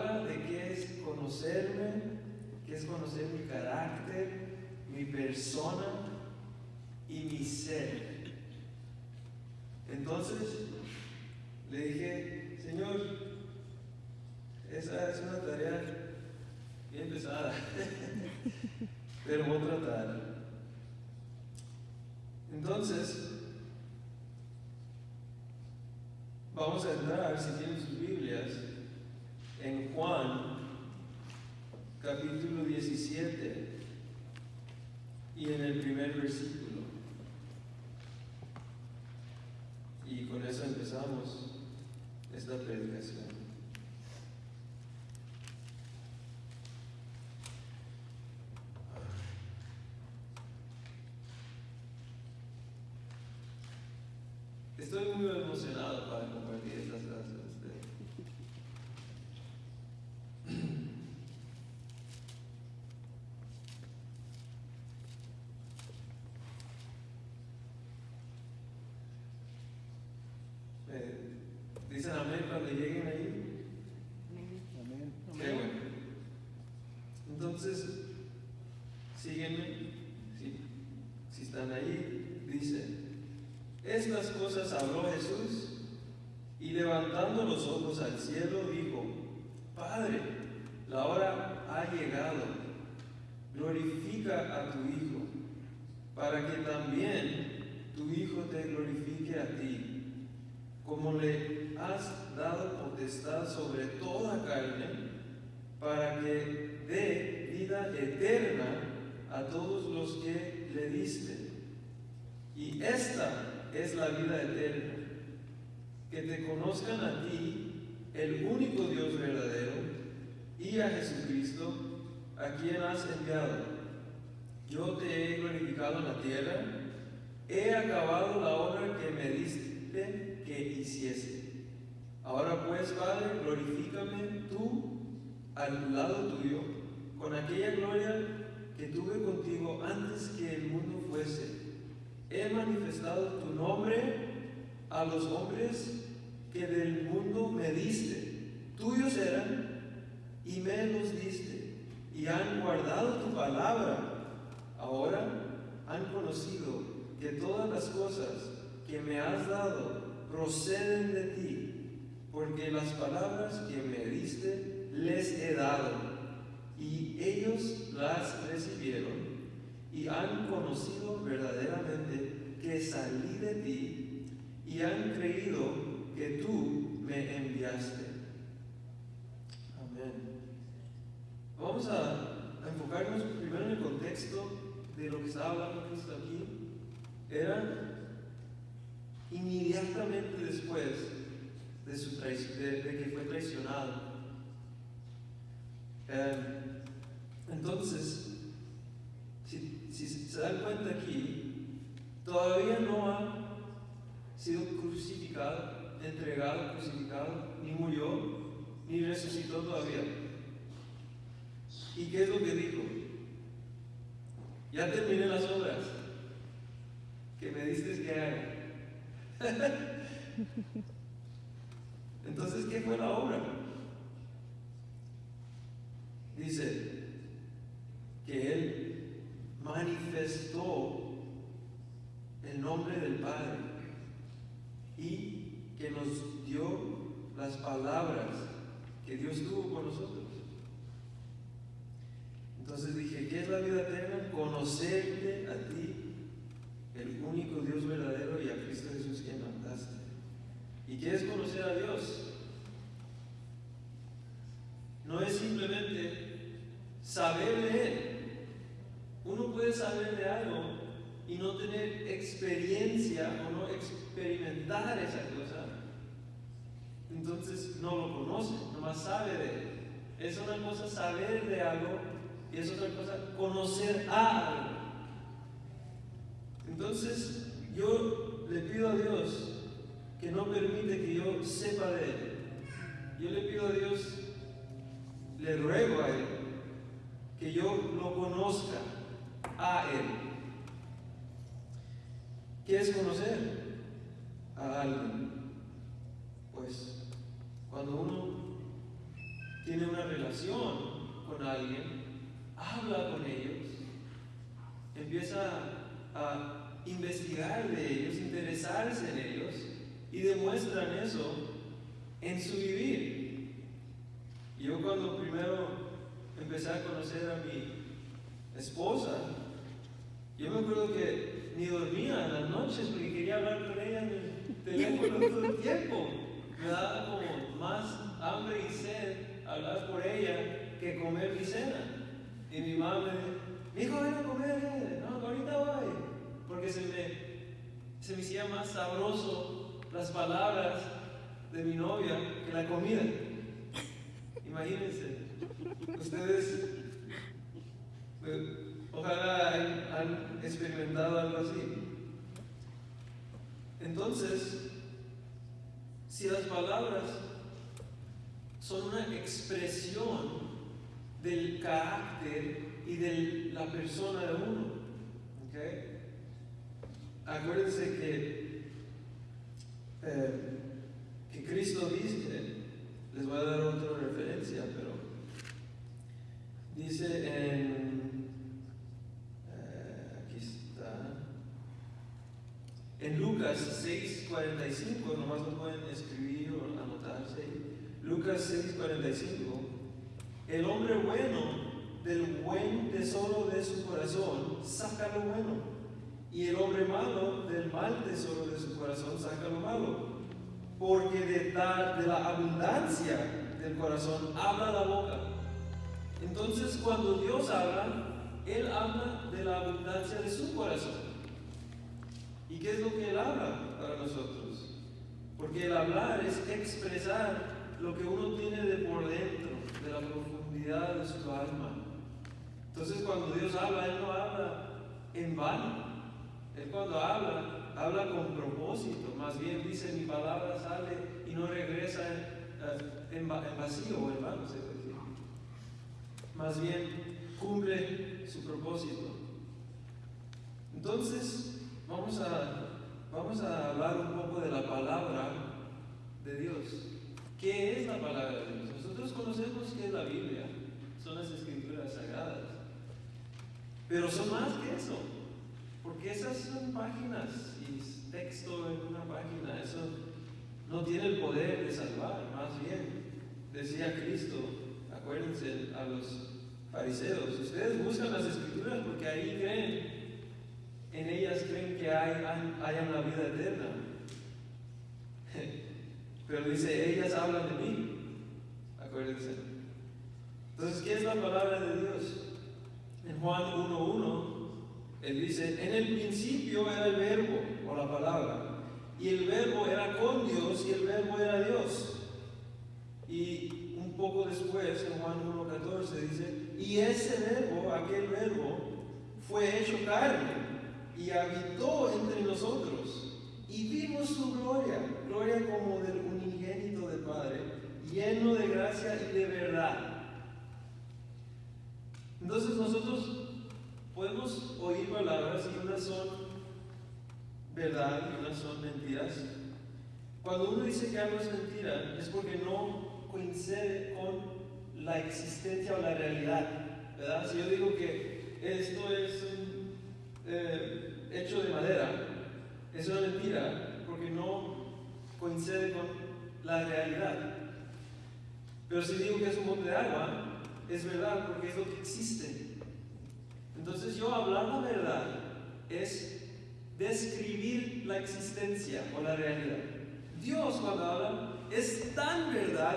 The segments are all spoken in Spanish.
De qué es conocerme, qué es conocer mi carácter, mi persona y mi ser. Entonces le dije, Señor, esa es una tarea bien pesada, pero voy a tratar. Entonces, vamos a entrar, si tienen sus Biblias, en Juan, capítulo 17, y en el primer versículo. Y con eso empezamos esta predicación. Estoy muy emocionado para compartir estas cosas con ustedes. Eh, Dicen amén cuando lleguen ahí. Amén. Qué bueno. Entonces, síguenme. Si, si están ahí, dice: Estas cosas habló Jesús y levantando los ojos al cielo dijo: Padre, la hora ha llegado. Glorifica a tu Hijo, para que también tu Hijo te glorifique a ti, como le has dado potestad sobre toda carne, para que dé vida eterna a todos los que le diste. Y esta es la vida eterna, que te conozcan a ti, el único Dios verdadero, y a Jesucristo, a quien has enviado. Yo te he glorificado en la tierra, he acabado la obra que me diste que hiciese. Ahora pues, Padre, glorifícame tú al lado tuyo, con aquella gloria que tuve contigo antes que el mundo fuese. He manifestado tu nombre a los hombres que del mundo me diste. Tuyos eran y me los diste, y han guardado tu palabra. Ahora han conocido que todas las cosas que me has dado proceden de ti, porque las palabras que me diste les he dado, y ellos las recibieron, y han conocido verdaderamente que salí de ti, y han creído que tú me enviaste. Amén. Vamos a, enfocarnos primero en el contexto de lo que estaba hablando aquí. Era inmediatamente después de, su de, de que fue traicionado. Eh, entonces, si, si se dan cuenta aquí, todavía no ha sido crucificado, entregado, crucificado, ni murió, ni resucitó todavía. ¿Y qué es lo que dijo? Ya terminé las obras que me diste que haga. Entonces, ¿qué fue la obra? dice que Él manifestó el nombre del Padre y que nos dio las palabras que Dios tuvo con nosotros. Entonces dije, ¿qué es la vida eterna? Conocerte a ti, el único Dios verdadero y a Cristo Jesús quien mandaste. ¿Y qué es conocer a Dios? No es simplemente saber de Él. Uno puede saber de algo y no tener experiencia o no experimentar esa cosa. Entonces no lo conoce, nomás sabe de él. Es una cosa saber de algo y es otra cosa conocer a algo. Entonces yo le pido a Dios que no permite que yo sepa de Él. Yo le pido a Dios, le ruego a Él, que yo lo conozca a Él. ¿Qué es conocer a alguien? Pues cuando uno tiene una relación con alguien, habla con ellos, empieza a investigar de ellos, interesarse en ellos y demuestran eso en su vivir. Yo cuando primero empecé a conocer a mi esposa, yo me acuerdo que ni dormía en las noches porque quería hablar con ella en el teléfono todo el tiempo. Me daba como más hambre y sed hablar por ella que comer mi cena. Y mi mamá me dijo, hijo, ven a comer, eh". no, ahorita voy. Porque se me, se me hacía más sabroso las palabras de mi novia que la comida. Imagínense, ustedes eh, ojalá han experimentado algo así. Entonces, si las palabras son una expresión del carácter y de la persona de uno, ¿okay? Acuérdense que, eh, que Cristo dice, les voy a dar otra referencia, pero dice en, eh, aquí está, en Lucas 6:45, nomás lo pueden escribir o anotarse, Lucas 6:45, el hombre bueno del buen tesoro de su corazón saca lo bueno y el hombre malo del mal tesoro de su corazón saca lo malo. Porque de, tal, de la abundancia del corazón habla la boca. Entonces cuando Dios habla, Él habla de la abundancia de su corazón. ¿Y qué es lo que Él habla para nosotros? Porque el hablar es expresar lo que uno tiene de por dentro, de la profundidad de su alma. Entonces cuando Dios habla, Él no habla en vano. Él cuando habla, habla con propósito, más bien dice mi palabra sale y no regresa en, en, vacío o en vano, se decir. Más bien cumple su propósito. Entonces, vamos a, vamos a hablar un poco de la palabra de Dios. ¿Qué es la palabra de Dios? Nosotros conocemos que es la Biblia, son las escrituras sagradas, pero son más que eso. Porque esas son páginas y texto en una página, eso no tiene el poder de salvar, más bien, decía Cristo, acuérdense a los fariseos, ustedes buscan las escrituras porque ahí creen, en ellas creen que hay, hay una vida eterna. Pero dice, ellas hablan de mí, acuérdense. Entonces, ¿qué es la palabra de Dios? En Juan 1.1 él dice, en el principio era el verbo o la palabra, y el verbo era con Dios y el verbo era Dios. Y un poco después, en Juan 1.14, dice, y ese verbo, aquel verbo, fue hecho carne y habitó entre nosotros. Y vimos su gloria, gloria como del unigénito del Padre, lleno de gracia y de verdad. Entonces nosotros podemos oír palabras y unas son verdad y unas son mentiras. Cuando uno dice que algo es mentira es porque no coincide con la existencia o la realidad. ¿verdad? Si yo digo que esto es un eh, hecho de madera, es una mentira porque no coincide con la realidad. Pero si digo que es un bote de agua, es verdad porque es lo que existe. Entonces yo hablar la verdad es describir la existencia o la realidad. Dios cuando habla es tan verdad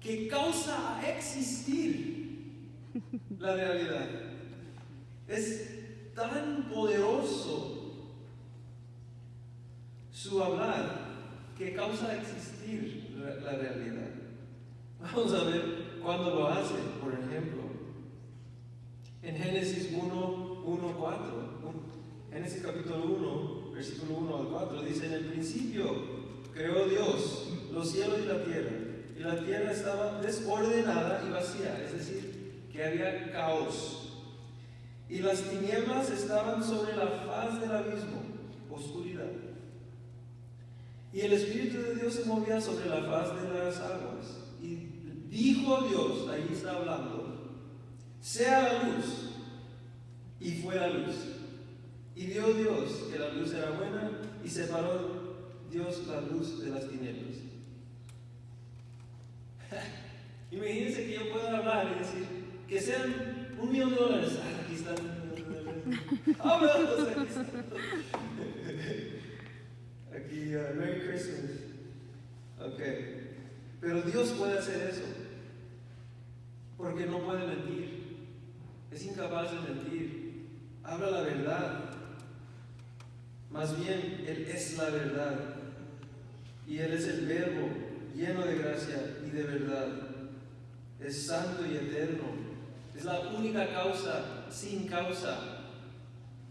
que causa a existir la realidad. Es tan poderoso su hablar que causa a existir la, realidad. Vamos a ver cuándo lo hace, por ejemplo. En Génesis 1, 1, 4. Génesis capítulo 1, versículo 1 al 4, dice, en el principio creó Dios los cielos y la tierra, y la tierra estaba desordenada y vacía, es decir, que había caos. Y las tinieblas estaban sobre la faz del abismo, oscuridad. Y el Espíritu de Dios se movía sobre la faz de las aguas. Y dijo Dios, ahí está hablando, sea la luz. Y fue la luz. Y vio Dios que la luz era buena y separó Dios la luz de las tinieblas. Imagínense que yo pueda hablar y decir que sean un millón de dólares. Ah, aquí están. Ah, aquí están. Aquí, uh, Merry Christmas. Ok. Pero Dios puede hacer eso. Porque no puede mentir. Es incapaz de mentir. Habla la verdad. Más bien, Él es la verdad. Y Él es el verbo lleno de gracia y de verdad. Es santo y eterno. Es la única causa sin causa.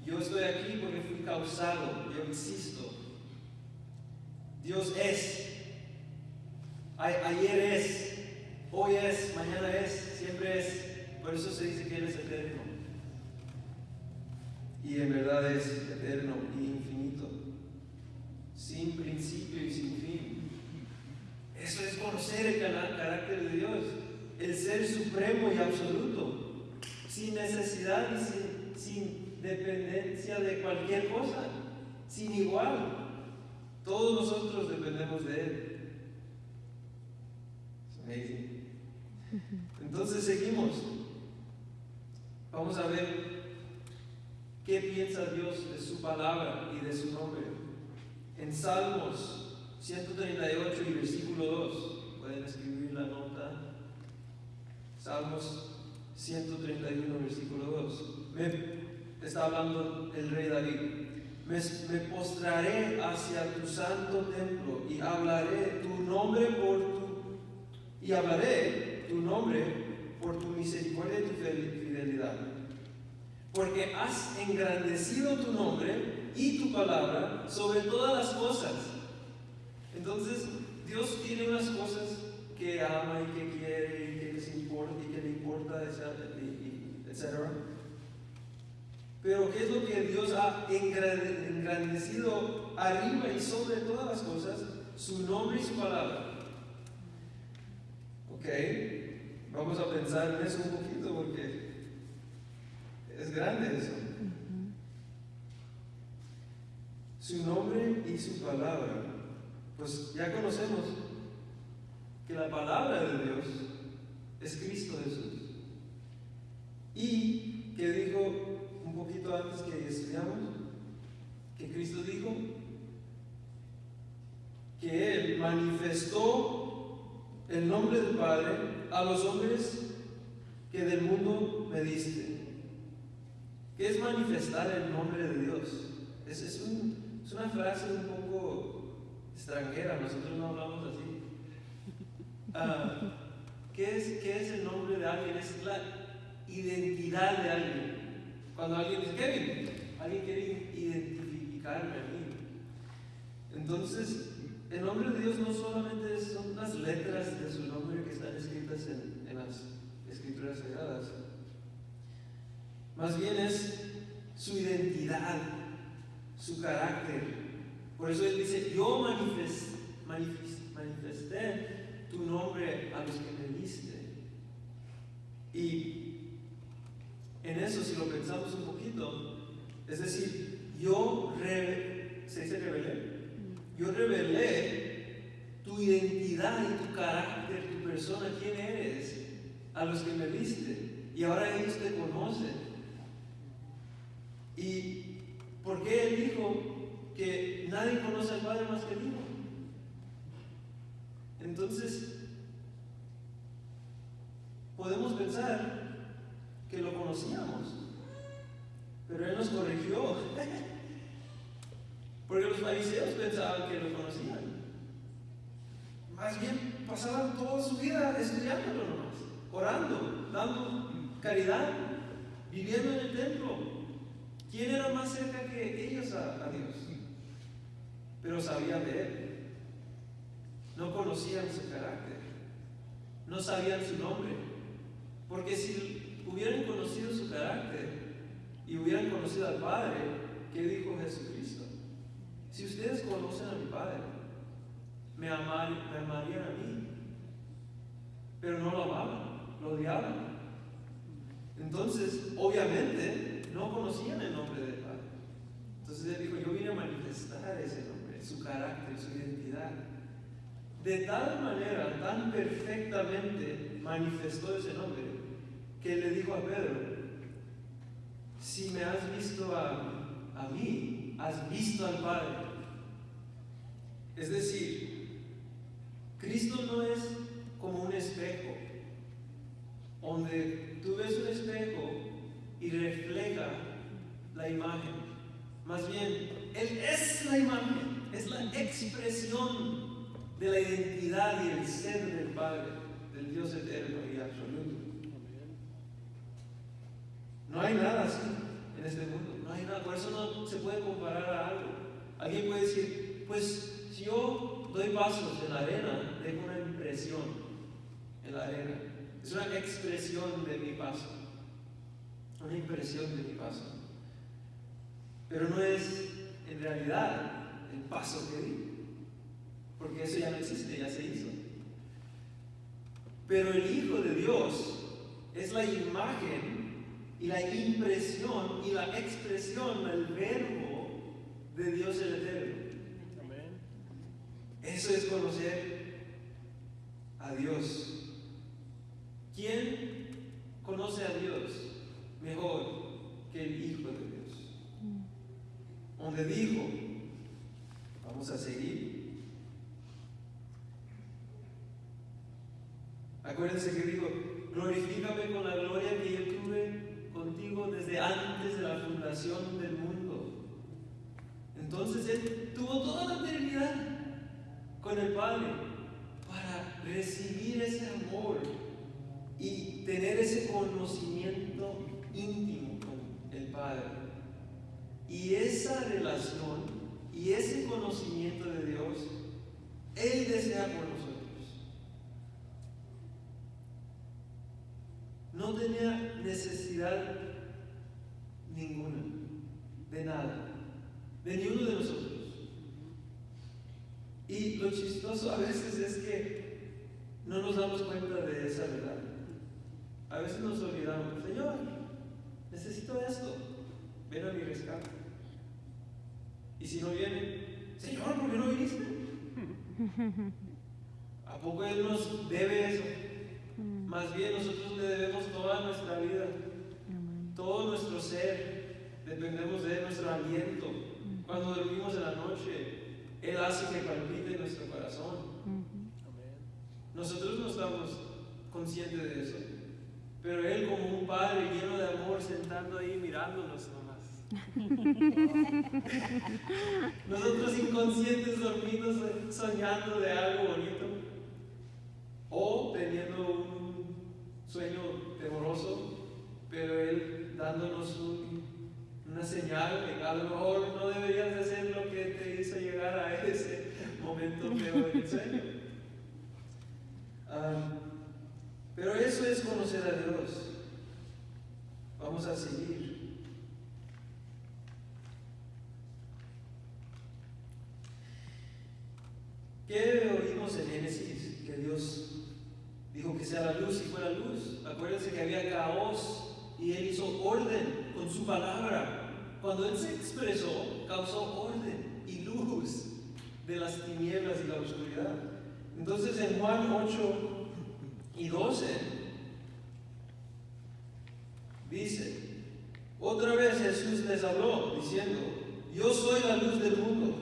Yo estoy aquí porque fui causado. Yo existo. Dios es. ayer es. Hoy es. Mañana es. Siempre es. Por eso se dice que Él es eterno. Y en verdad es eterno y infinito, sin principio y sin fin. Eso es conocer el carácter de Dios, el ser supremo y absoluto, sin necesidad y sin, dependencia de cualquier cosa, sin igual. Todos nosotros dependemos de Él. Entonces seguimos. Vamos a ver ¿Qué piensa Dios de su palabra y de su nombre? En Salmos 138 y versículo 2, pueden escribir la nota. Salmos 131, versículo 2. Me está hablando el rey David. Me, postraré hacia tu santo templo y hablaré tu nombre por tu y hablaré tu nombre por tu misericordia y tu fidelidad porque has engrandecido tu nombre y tu palabra sobre todas las cosas. Entonces, Dios tiene unas cosas que ama y que quiere y que les importa y que le importa, etc. Pero ¿qué es lo que Dios ha engrandecido arriba y sobre todas las cosas? Su nombre y su palabra. ¿Ok? Vamos a pensar en eso un poquito porque es grande eso. Su nombre y su palabra. Pues ya conocemos que la palabra de Dios es Cristo Jesús. Y que dijo un poquito antes que estudiamos, que Cristo dijo que Él manifestó el nombre del Padre a los hombres que del mundo me diste. ¿Qué es manifestar el nombre de Dios? Es, es, una frase un poco extranjera, nosotros no hablamos así. Ah, ¿qué, es, ¿Qué es el nombre de alguien? Es la identidad de alguien. Cuando alguien dice, Kevin, alguien quiere identificarme a mí. Entonces, el nombre de Dios no solamente son las letras de su nombre que están escritas en, en las escrituras sagradas, más bien es su identidad, su carácter. Por eso Él dice, yo manifesté, tu nombre a los que me diste. Y en eso, si lo pensamos un poquito, es decir, yo re- se dice rebelé, yo revelé tu identidad y tu carácter, tu persona, quién eres, a los que me viste. Y ahora ellos te conocen. ¿Y por qué él dijo que nadie conoce al Padre más que el? Entonces, podemos pensar que lo conocíamos, pero él nos corrigió. Porque los fariseos pensaban que lo conocían. Más bien pasaban toda su vida estudiándolo nomás, orando, dando caridad, viviendo en el templo. ¿Quién era más cerca que ellos a, a Dios? Pero sabían de Él. No conocían su carácter. No sabían su nombre. Porque si hubieran conocido su carácter y hubieran conocido al Padre, ¿qué dijo Jesucristo? Si ustedes conocen a mi Padre, me, amar- me amarían a mí. Pero no lo amaban, lo odiaban. Entonces, obviamente, no conocían el nombre del Padre. Entonces él dijo, yo vine a manifestar ese nombre, su carácter, su identidad. De tal manera, tan perfectamente manifestó ese nombre, que le dijo a Pedro, si me has visto a, a mí, has visto al Padre. Es decir, Cristo no es como un espejo, donde tú ves un espejo y refleja la imagen. Más bien, Él es la imagen, es la expresión de la identidad y el ser del Padre, del Dios eterno y absoluto. No hay nada así en este mundo, no hay nada, por eso no se puede comparar a algo. Alguien puede decir, pues si yo doy pasos en la arena, dejo una impresión en la arena. Es una expresión de mi paso, una impresión de mi paso. Pero no es en realidad el paso que di, porque eso ya no existe, ya se hizo. Pero el Hijo de Dios es la imagen y la impresión y la expresión del verbo de Dios el Eterno. Amén. Eso es conocer a Dios. ¿Quién conoce a Dios mejor que el Hijo de Dios? Donde dijo, vamos a seguir. Acuérdense que dijo, glorifícame con la gloria que yo tuve contigo desde antes de la fundación del mundo. Entonces Él tuvo toda la eternidad con el Padre para recibir ese amor y tener ese conocimiento íntimo con el Padre. Y esa relación y ese conocimiento de Dios, Él desea por nosotros. No tenía necesidad ninguna de nada, de ninguno de nosotros. Y lo chistoso a veces es que no nos damos cuenta de esa verdad. A veces nos olvidamos, Señor, necesito esto, ven a mi rescate. Y si no viene, Señor, ¿por qué no viniste? ¿A poco Él nos debe eso? Más bien nosotros le debemos toda nuestra vida, todo nuestro ser, dependemos de Él, nuestro aliento. Cuando dormimos en la noche, Él hace que palpite nuestro corazón. Nosotros no estamos conscientes de eso, pero Él como un padre lleno de amor sentando ahí mirándonos nomás. Nosotros inconscientes dormidos eh, soñando de algo bonito o teniendo un sueño temoroso, pero Él dándonos un- una señal de que a lo mejor no deberías de hacer lo que te hizo llegar a ese momento feo en el sueño. Ah, pero eso es conocer a Dios. Vamos a seguir. ¿Qué oímos en Génesis? Que Dios dijo que sea la luz y fue la luz. Acuérdense que había caos y él hizo orden con su palabra. Cuando él se expresó, causó orden y luz de las tinieblas y la oscuridad. Entonces en Juan 8 y 12 dice, otra vez Jesús les habló diciendo, yo soy la luz del mundo.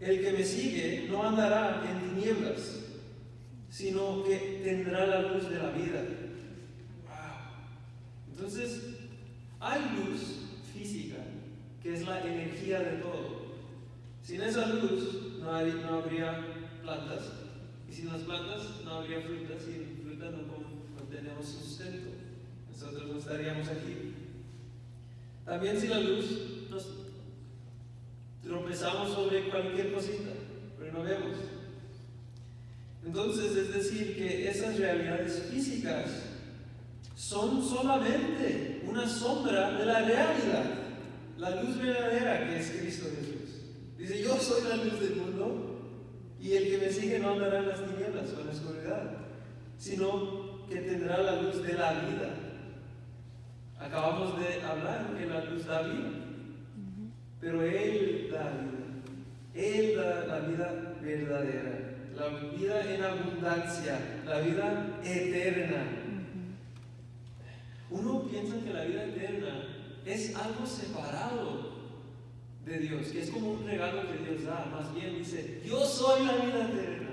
El que me sigue no andará en tinieblas, sino que tendrá la luz de la vida. Entonces, hay luz física, que es la energía de todo. Sin esa luz no, no habría plantas, y sin las plantas no habría frutas, y sin fruta no, no tenemos sustento. Nosotros no estaríamos aquí. También sin la luz nos tropezamos sobre cualquier cosita, pero no vemos. Entonces, es decir, que esas realidades físicas son solamente una sombra de la realidad, la luz verdadera que es Cristo Jesús. Dice, yo soy la luz del mundo y el que me sigue no andará en las tinieblas o en la oscuridad, sino que tendrá la luz de la vida. Acabamos de hablar que la luz da vida, pero Él da vida. Él da la vida verdadera la vida en abundancia, la vida eterna. Uno piensa que la vida eterna es algo separado de Dios, que es como un regalo que Dios da. Más bien dice, yo soy la vida eterna.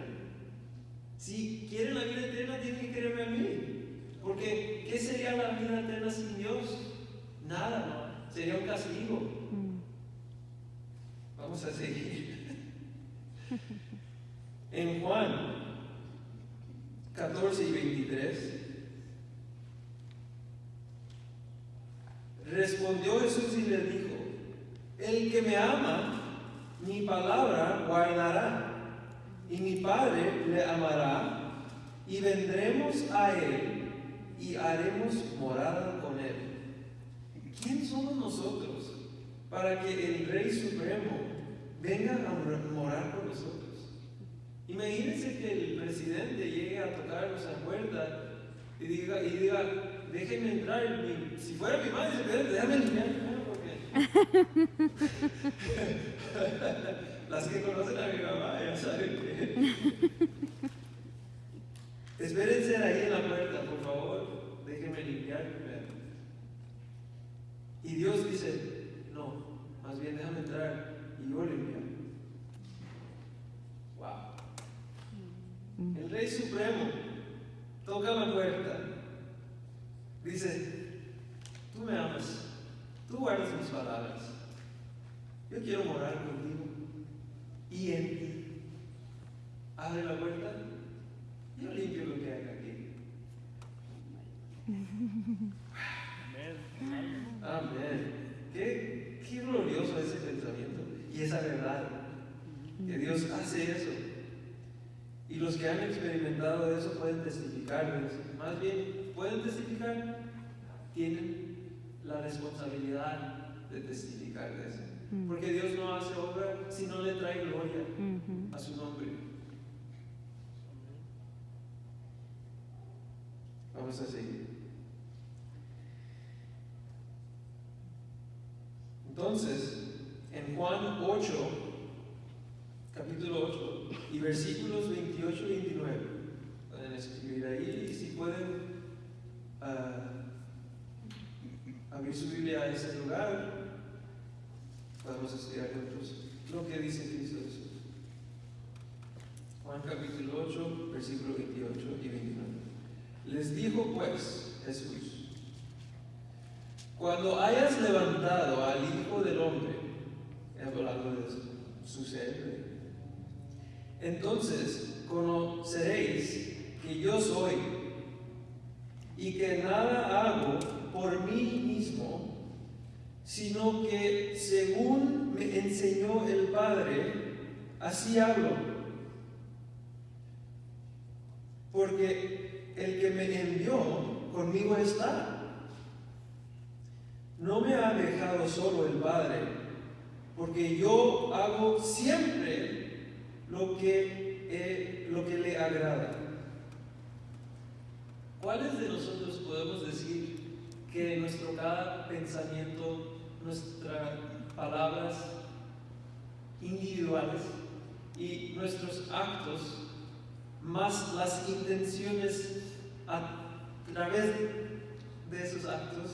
Si quieren la vida eterna, tienen que creerme a mí. Porque, ¿qué sería la vida eterna sin Dios? Nada, ¿no? Sería un castigo. Vamos a seguir. En Juan 14 y 23, respondió Jesús y le dijo, el que me ama, mi palabra guardará, y mi Padre le amará, y vendremos a él y haremos morada con él. ¿Quién somos nosotros para que el Rey Supremo venga a morar con nosotros? Imagínense que el presidente llegue a tocarnos la puerta y diga, y diga déjenme entrar. si fuera mi madre, déjame porque las que conocen a mi mamá ya saben que. Espérense ahí en la puerta, por favor, déjenme limpiar primero. Y Dios dice, no, más bien déjame entrar y yo limpiar. El Rey Supremo toca la puerta. Dice, tú me amas, tú guardas mis palabras. Yo quiero morar contigo y en ti. Abre la puerta, yo limpio lo que hay aquí. Amén. Amén. Qué, qué glorioso ese pensamiento y esa verdad. Que Dios hace eso. Y los que han experimentado eso pueden testificar. Más bien, pueden testificar, tienen la responsabilidad de testificar de eso. Mm. Porque Dios no hace obra si no le trae gloria a su nombre. Vamos a seguir. Entonces, en Juan 8, capítulo 8, y versículos 28 y 29. Pueden escribir ahí y si pueden uh, su Biblia a ese lugar, podemos estudiar juntos lo que dice Cristo Jesús. Juan capítulo 8, versículo 28 y 29. Les dijo pues Jesús, cuando hayas levantado al Hijo del Hombre, hablando de su ser, entonces conoceréis que yo soy y que nada hago por mí mismo, sino que según me enseñó el Padre, así hablo. Porque el que me envió conmigo está. No me ha dejado solo el Padre, porque yo hago siempre lo que, lo que le agrada. ¿cuáles de nosotros podemos decir que nuestro cada pensamiento, nuestras palabras individuales y nuestros actos, más las intenciones a través de esos actos,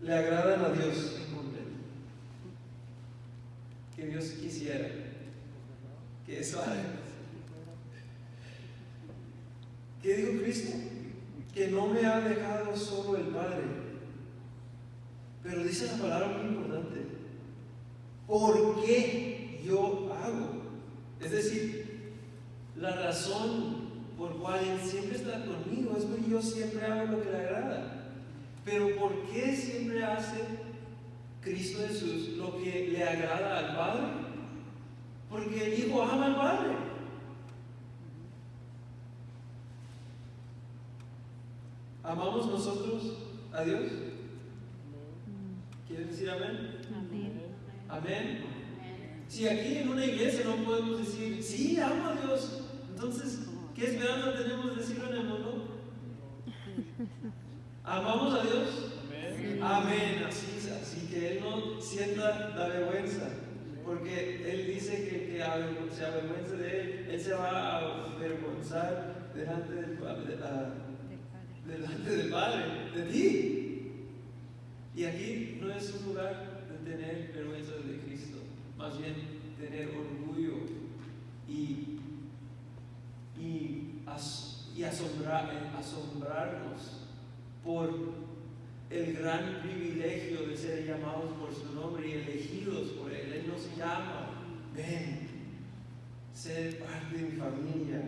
le agradan a Dios en completo? Que Dios quisiera que eso haga. ¿Qué dijo Cristo? Que no me ha dejado solo el Padre. Pero dice la palabra muy importante. ¿Por qué yo hago? Es decir, la razón por cual Él siempre está conmigo es porque yo siempre hago lo que le agrada. Pero ¿por qué siempre hace Cristo Jesús lo que le agrada al Padre? Porque el Hijo ama al Padre. ¿Amamos nosotros a Dios? ¿Quieren decir amén? Amén. Amén. Si aquí en una iglesia no podemos decir, sí, amo a Dios, entonces, ¿qué esperanza tenemos de decirlo en el mundo? ¿Amamos a Dios? Amén. Amén, así, es, así que Él no sienta la vergüenza, porque Él dice que que se avergüenza de Él, Él se va a avergonzar delante del, pa- de la- delante del Padre, de ti. Y aquí no es un lugar de tener vergüenza de Cristo, más bien tener orgullo y, y, as- y asombrar- eh, asombrarnos por el gran privilegio de ser llamados por su nombre y elegidos por Él. Él nos llama, ven, ser parte de mi familia,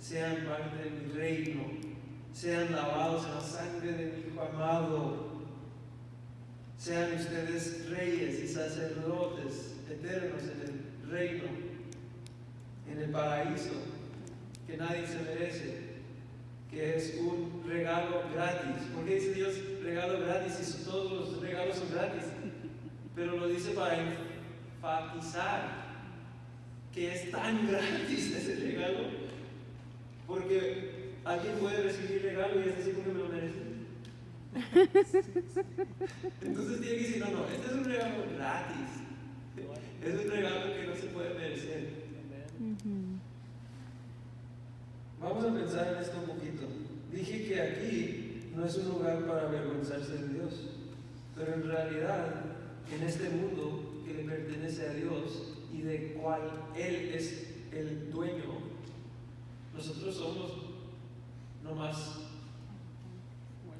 sean parte de mi reino, sean lavados en la sangre de mi Hijo amado, sean ustedes reyes y sacerdotes eternos en el reino, en el paraíso, que nadie se merece que es un regalo gratis. ¿Por qué dice Dios regalo gratis si todos los regalos son gratis? Pero lo dice para enfatizar que es tan gratis ese regalo. Porque alguien puede recibir regalo y es decir porque me lo merece. Entonces tiene que decir, no, no, este es un regalo gratis. Es un regalo que no se puede merecer. Vamos a pensar en esto un poquito. Dije que aquí no es un lugar para avergonzarse de Dios, pero en realidad en este mundo que le pertenece a Dios y de cual Él es el dueño, nosotros somos nomás,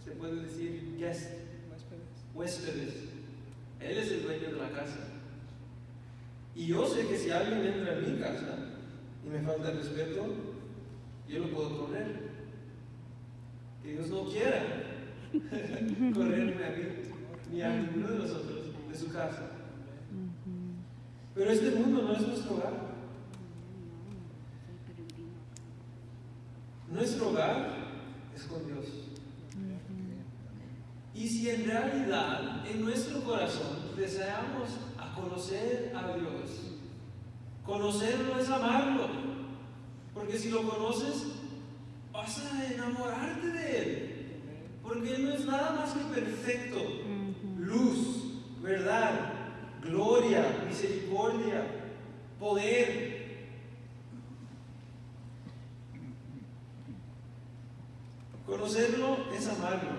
se puede decir, guest, Huéspedes. huéspedes. Él es el dueño de la casa. Y yo sé que si alguien entra en mi casa y me falta respeto, yo lo puedo correr. Que Dios no quiera correrme a mí ni a ninguno de nosotros de su casa. Pero este mundo no es nuestro hogar. Nuestro hogar es con Dios. Y si en realidad en nuestro corazón deseamos a conocer a Dios, conocerlo es amarlo. Porque si lo conoces, vas a enamorarte de Él. Porque Él no es nada más que perfecto. Luz, verdad, gloria, misericordia, poder. Conocerlo es amarlo.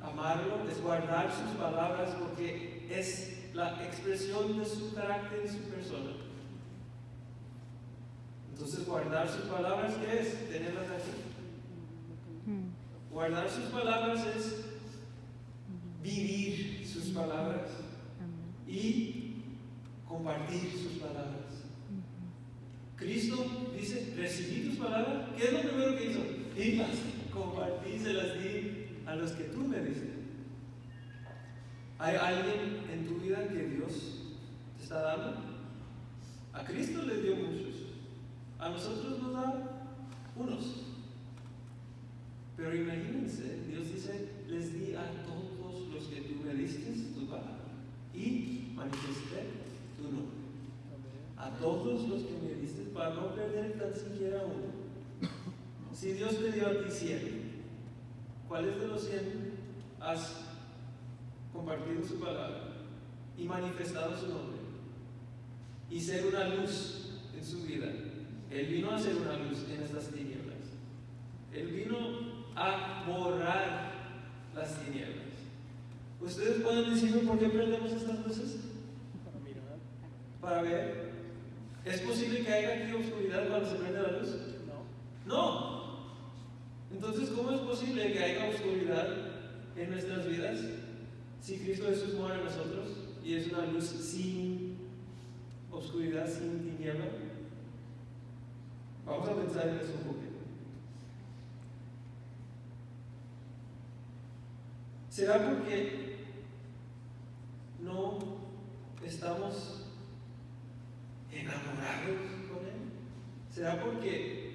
Amarlo es guardar sus palabras porque es la expresión de su carácter y su persona. Entonces, guardar sus palabras, ¿qué es? Tenerlas aquí. Guardar sus palabras es vivir sus palabras y compartir sus palabras. Cristo dice, recibí tus palabras. ¿Qué es lo primero que hizo? Las compartí, se las di a los que tú me dices. ¿Hay alguien en tu vida que Dios te está dando? A Cristo le dio muchos. A nosotros nos da unos. Pero imagínense, Dios dice, les di a todos los que tú me diste tu palabra y manifesté tu nombre. A todos los que me diste para no perder tan siquiera uno. Si Dios te dio a ti cien, ¿cuáles de los 100 has compartido su palabra y manifestado su nombre? Y ser una luz en su vida. Él vino a ser una luz en estas tinieblas. Él vino a borrar las tinieblas. ¿Ustedes pueden decirme por qué prendemos estas luces? Para mirar. Para ver. ¿Es posible que haya aquí oscuridad cuando se prende la luz? No. No. Entonces, ¿cómo es posible que haya oscuridad en nuestras vidas si Cristo Jesús muere en nosotros y es una luz sin oscuridad, sin tiniebla? Vamos a pensar en eso un poquito. ¿Será porque no estamos enamorados con Él? ¿Será porque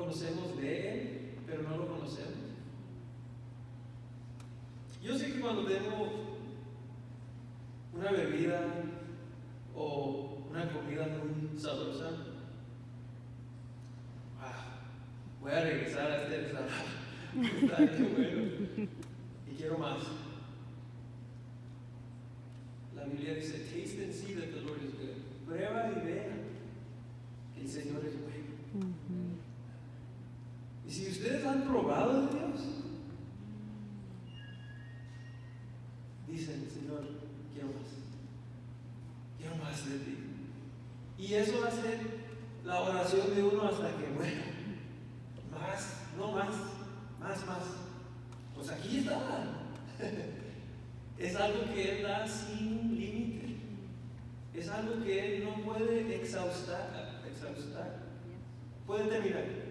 conocemos de Él, pero no lo conocemos? Yo sé que cuando tengo una bebida o una comida muy sabrosa, ah, voy a regresar a este restaurante. Está bueno. Y quiero más. La Biblia dice, taste and see that the Lord is good. Prueba y vea que el Señor es bueno. Y si ustedes han probado de Dios, dicen, Señor, quiero más. Quiero más de ti. Y eso va a ser la oración de uno hasta que muera. Más, no más, más, más. Pues aquí está. Es algo que Él da sin límite. Es algo que Él no puede exhaustar. exhaustar. Puede terminar.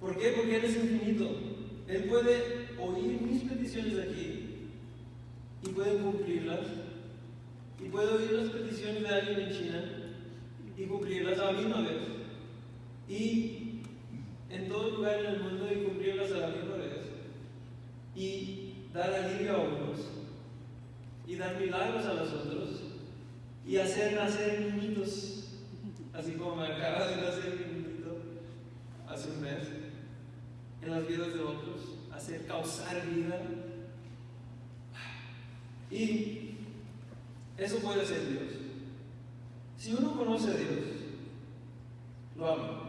¿Por qué? Porque Él es infinito. Él puede oír mis peticiones aquí y puede cumplirlas. Y puede oír las peticiones de alguien en China y cumplirlas a la misma vez. Y en todo lugar en el mundo y cumplirlas a la misma vez. Y dar alivio a unos y dar milagros a los otros y hacer nacer niñitos, así como me acaba de nacer mi niñito hace un mes, en las vidas de otros, hacer causar vida. Y eso puede ser Dios. Si uno conoce a Dios, lo ama.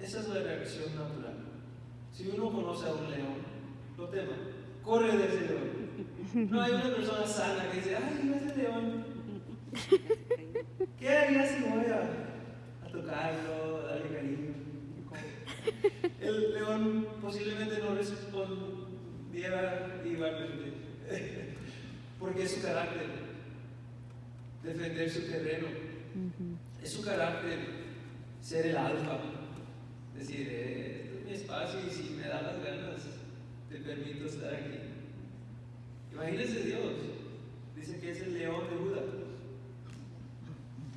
Esa es la reacción natural. Si uno conoce a un león, lo tema, corre de ese león. No hay una persona sana que dice, ay, ese león. ¿Qué haría si voy a, tocarlo? El león posiblemente no respondiera igualmente, porque es su carácter, defender su terreno, es su carácter ser el alfa, decir, eh, este es mi espacio y si me da las ganas, te permito estar aquí. Imagínense Dios, dice que es el león de Buda,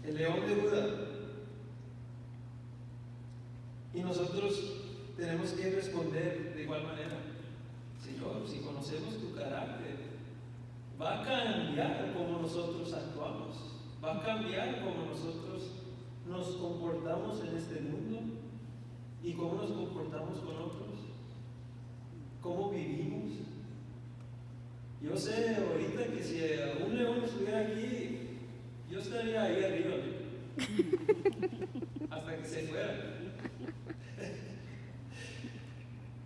el león de Buda. Y nosotros tenemos que responder de igual manera. Señor, si conocemos tu carácter, va a cambiar como nosotros actuamos, va a cambiar como nosotros nos comportamos en este mundo y cómo nos comportamos con otros, cómo vivimos. Yo sé ahorita que si un león estuviera aquí, yo estaría ahí arriba, hasta que se fuera.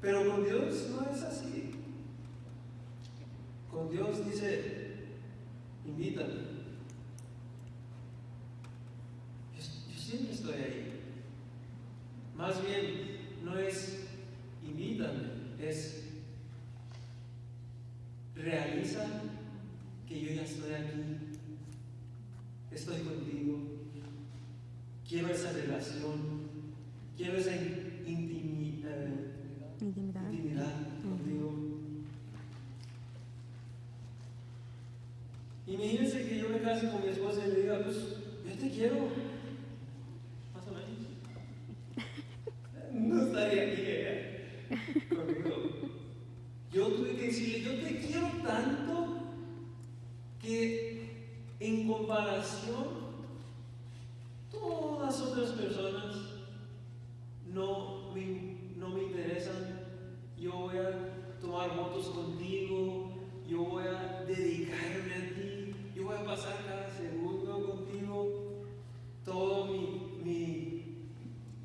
Pero con Dios no es así. Con Dios dice, invítame. Yo, siempre estoy ahí. Más bien, no es invítame, es realiza que yo ya estoy aquí. Estoy contigo. Quiero esa relación. Quiero esa intimi- eh, Intimidad. intimidad contigo. Imagínense que yo me case con mi esposa y le diga, pues, yo te quiero. Más o menos. No estaría aquí ella conmigo. Yo tuve que decirle, yo te quiero tanto que en comparación, todas otras personas no me, no me interesan. Yo voy a tomar votos contigo, yo voy a dedicarme a ti, yo voy a pasar cada segundo contigo. Todo mi, mi,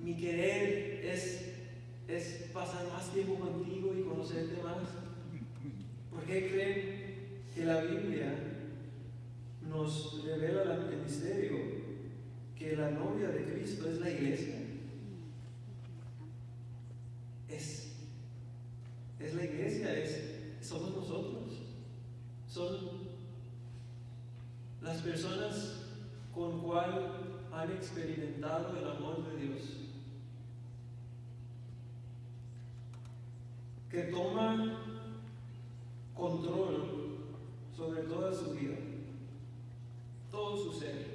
mi querer es, es pasar más tiempo contigo y conocerte más. ¿Por qué creen que la Biblia nos revela el misterio que la novia de Cristo es la iglesia? Es, iglesia, es, somos nosotros. Son las personas con cual han experimentado el amor de Dios. Que toma control sobre toda su vida, todo su ser.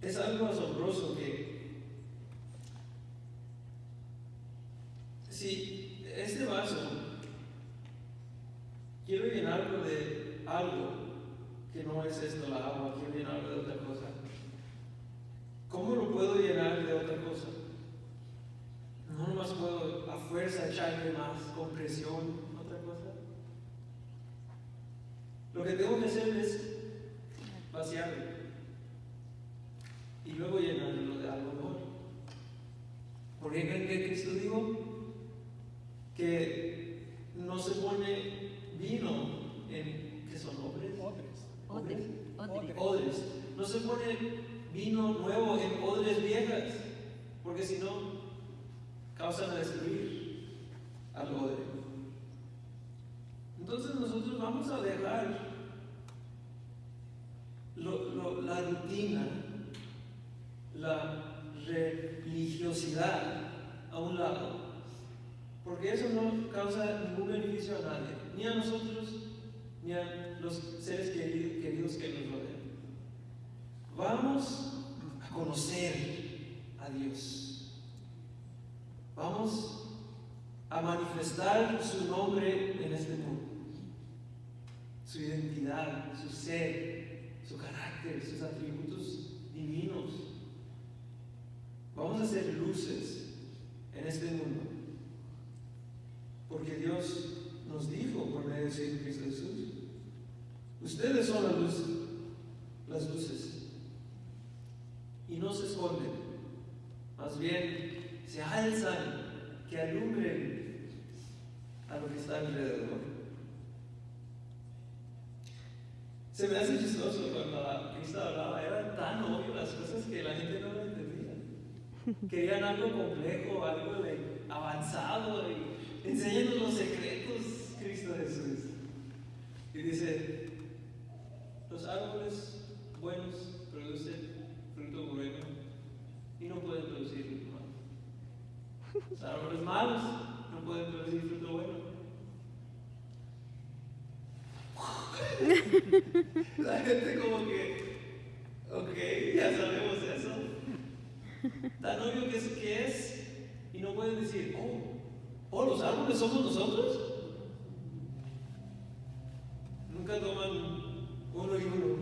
Es algo asombroso que si este vaso quiero llenarlo de algo que no es esto la agua, quiero llenarlo de otra cosa, ¿cómo lo puedo llenar de otra cosa? No nomás puedo a fuerza echarle más con presión, otra cosa. Lo que tengo que hacer es vaciarlo y luego llenarlo de algo mejor. ¿Por qué creen que Cristo que no se pone vino en que son obres? Odres. Odres. Odres. No se pone vino nuevo en odres viejas, porque si no causan a destruir al odre. Entonces nosotros vamos a dejar lo- lo- la rutina, la religiosidad a un lado, porque eso no causa ningún beneficio a nadie, ni a nosotros, ni a los seres queri- queridos que nos rodean. Vamos a conocer a Dios. Vamos a manifestar su nombre en este mundo. Su identidad, su ser, su carácter, sus atributos divinos. Vamos a ser luces en este mundo. Porque Dios nos dijo por medio de Cristo Jesús, ustedes son la luz, las luces. Y no se esconden, más bien se alzan, que alumbren a lo que está alrededor. Se me hace chistoso cuando Cristo hablaba, eran tan obvias las cosas que la gente no lo entendía. Querían algo complejo, algo de avanzado, y enséñanos los secretos, Cristo Jesús. Y dice, los árboles buenos producen fruto bueno y no pueden producir fruto malo. Los árboles malos no pueden producir fruto bueno. La gente como que, ok, ya sabemos eso. Tan obvio que es, que es y no pueden decir, oh, oh, los árboles somos nosotros. Nunca toman uno y uno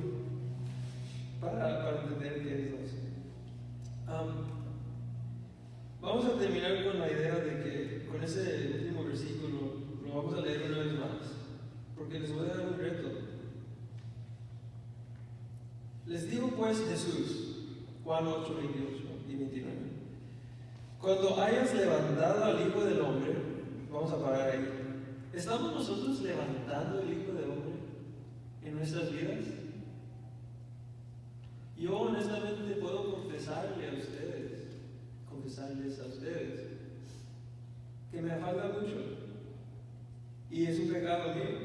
para, para entender qué es dos. Am, vamos a terminar con la idea de que con ese último versículo lo vamos a leer una vez más, porque les voy a dar un reto. Les dijo pues Jesús, Juan 8, 28 y 29, cuando hayas levantado al Hijo del Hombre, vamos a parar ahí, ¿estamos nosotros levantando el Hijo del Hombre en nuestras vidas? Yo honestamente puedo confesarle a ustedes, confesarles a ustedes, que me falta mucho. Y es un pecado mío.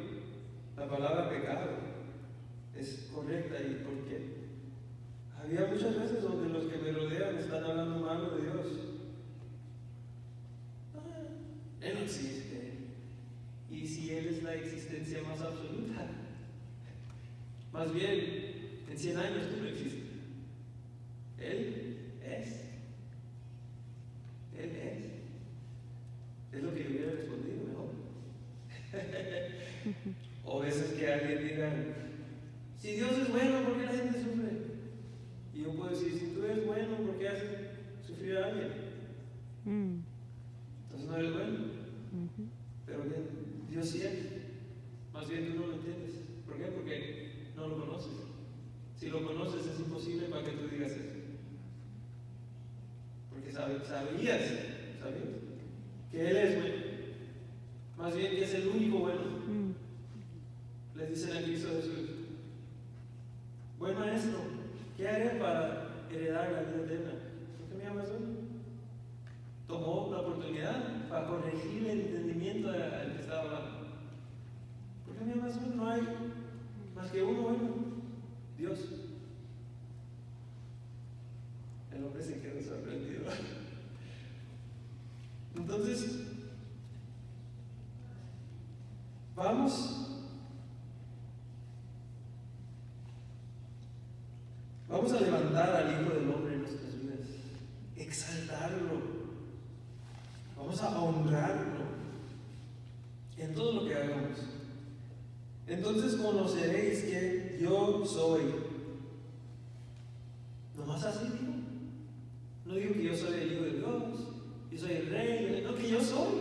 La palabra pecado es correcta y porque había muchas veces donde los que me rodean están hablando mal de Dios. Él existe. Y si Él es la existencia más absoluta, más bien, en 100 años tú no existes. Él es. Él es. Es lo que yo hubiera respondido mejor. o veces que alguien diga, si Dios es bueno, ¿por qué la gente sufre? Y yo puedo decir, si tú eres bueno, ¿por qué hacen sufrir sufrir a alguien. Mm. Entonces no eres bueno. Ujú. Pero bien, Dios sí es. Más bien tú no lo entiendes. ¿Por qué? Porque no lo conoces. Si lo conoces es imposible para que tú digas eso. Porque sabe- sabías, sabías, que Él es bueno. Más bien que es el único bueno. Mm. Les dicen a Cristo Jesús. Buen maestro, ¿qué haré para heredar la vida eterna? ¿Por qué me llamas hoy? Tomó la oportunidad para corregir el entendimiento al que estaba hablando. ¿Por qué me llamas hoy? No hay más que uno bueno, Dios. El hombre se quedó sorprendido. Entonces, vamos Vamos a levantar al Hijo del Hombre en nuestras vidas, exaltarlo, vamos a honrarlo en todo lo que hagamos. Entonces conoceréis que yo soy. Nomás así digo. No digo que yo soy el Hijo de Dios, yo soy el Rey, no que yo soy.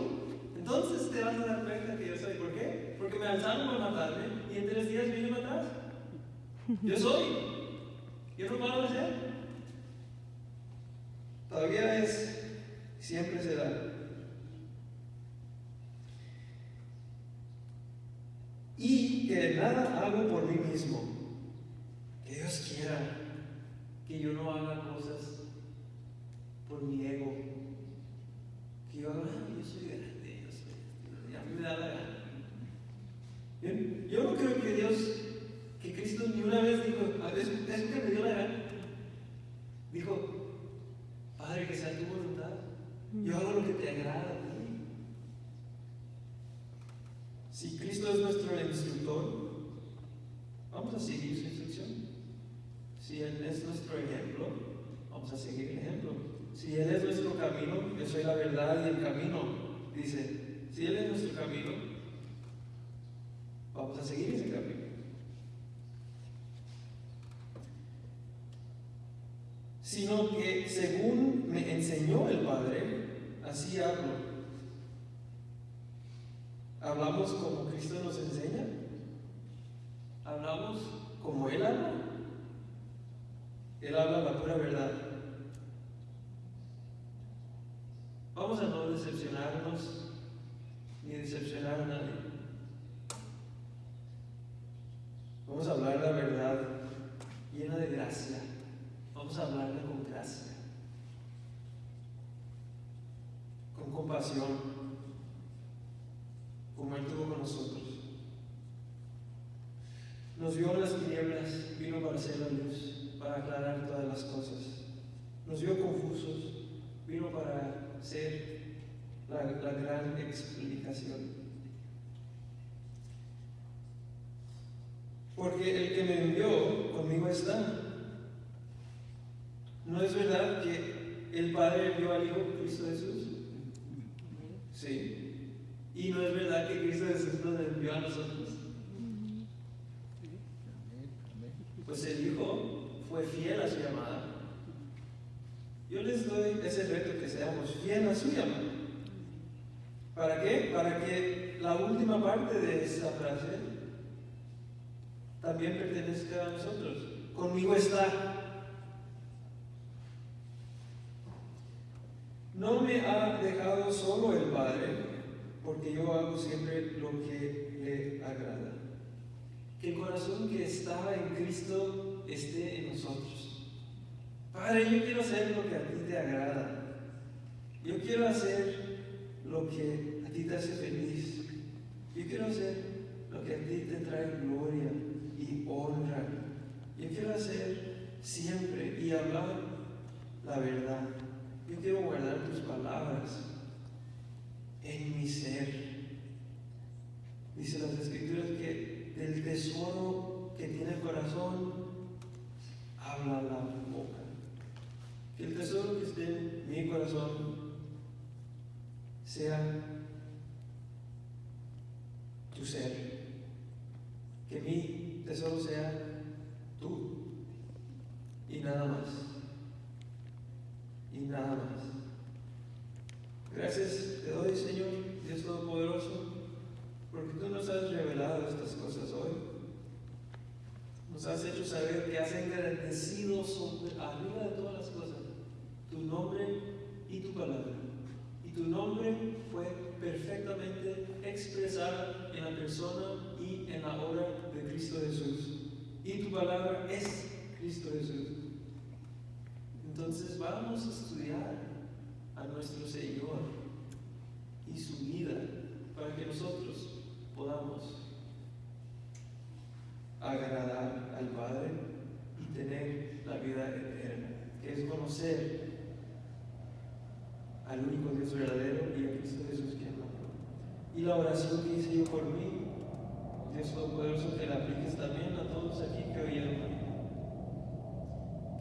Entonces te vas a dar cuenta que yo soy. ¿Por qué? Porque me alzaron para matarme y en tres días vine para atrás. Yo soy. Yo no puedo hacer. Todavía es, siempre será. Y que nada hago por mí mismo. Que Dios quiera que yo no haga cosas por mi ego. Que yo haga, "Ah, yo soy grande, yo soy, y a mí me da la gana. Yo no creo que Dios, que Cristo ni una vez dijo, "A ver, es, es que me dio la gana. Dijo, Padre, que sea tu voluntad. Yo hago lo que te agrada a ti. Si Cristo es nuestro instructor, vamos a seguir su instrucción. Si Él es nuestro ejemplo, vamos a seguir el ejemplo. Si Él es nuestro camino, yo soy la verdad y el camino. Dice, si Él es nuestro camino, vamos a seguir ese camino. Sino que según me enseñó el Padre, así hablo. ¿Hablamos como Cristo nos enseña? ¿Hablamos como Él habla? Él habla la pura verdad. Vamos a no decepcionarnos ni decepcionar a nadie. Vamos a hablar la verdad llena de gracia. Vamos a hablarla con gracia, con compasión, como Él tuvo con nosotros. Nos vio las tinieblas, vino para hacer la luz, para aclarar todas las cosas. Nos vio confusos, vino para ser la, la gran explicación. Porque el que me envió conmigo está. ¿No es verdad que el Padre envió al Hijo Cristo Jesús? Sí. ¿Y no es verdad que Cristo Jesús nos envió a nosotros? Pues el Hijo fue fiel a su llamada. Yo les doy ese reto que seamos fieles a su llamada. ¿Para qué? Para que la última parte de esa frase también pertenezca a nosotros. Conmigo está. No me ha dejado solo el Padre, porque yo hago siempre lo que le agrada. Que el corazón que estaba en Cristo esté en nosotros. Padre, yo quiero hacer lo que a ti te agrada. Yo quiero hacer lo que a ti te hace feliz. Yo quiero hacer lo que a ti te trae gloria y honra. Yo quiero hacer siempre y hablar la verdad. Yo quiero guardar tus palabras en mi ser. Dice las escrituras que del tesoro que tiene el corazón habla la boca. Que el tesoro que esté en mi corazón sea tu ser. Que mi tesoro sea tú y nada más. Y nada más. Gracias te doy, Señor, Dios Todopoderoso, porque tú nos has revelado estas cosas hoy. Nos has hecho saber que has engrandecido sobre, arriba de todas las cosas tu nombre y tu palabra. Y tu nombre fue perfectamente expresada en la persona y en la obra de Cristo Jesús. Y tu palabra es Cristo Jesús. Entonces vamos a estudiar a nuestro Señor y su vida para que nosotros podamos agradar al Padre y tener la vida eterna, que es conocer al único Dios verdadero y a Cristo Jesús quien amó. Y la oración que hice yo por mí, Dios Todopoderoso, que la apliques también a todos aquí que oyeron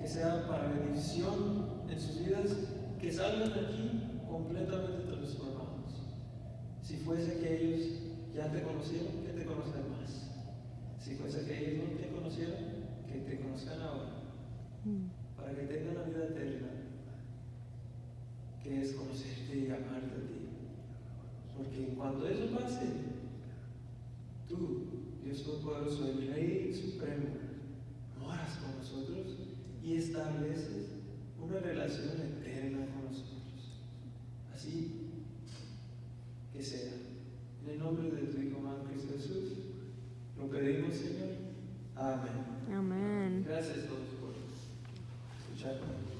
que sea para bendición en sus vidas, que salgan aquí completamente transformados. Si fuese que ellos ya te conocieron, que te conozcan más. Si fuese que ellos no te conocieron, que te conozcan ahora, Mm. para que tengan la vida eterna, que es conocerte y amarte a ti. Porque cuando eso pase, tú, Dios Todopoderoso, el Rey Supremo, moras con nosotros y estableces una relación eterna con nosotros. Así que sea. En el nombre de tu Hijo amado Cristo Jesús, lo pedimos, Señor. Amén. Amén. Gracias a todos por escucharnos.